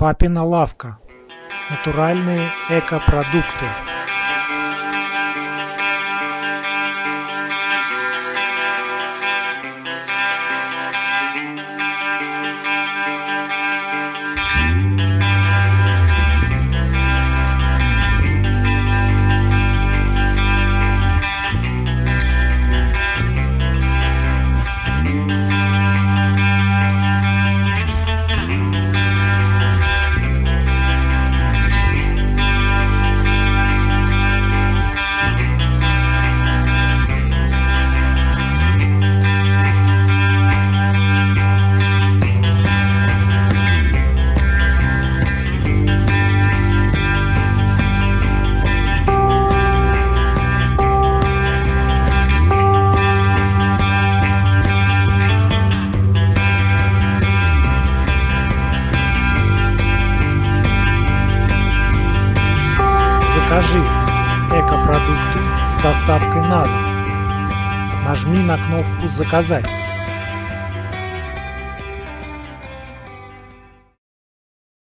Папина лавка. Натуральные экопродукты. Закажи экопродукты с доставкой на дом. Нажми на кнопку «Заказать».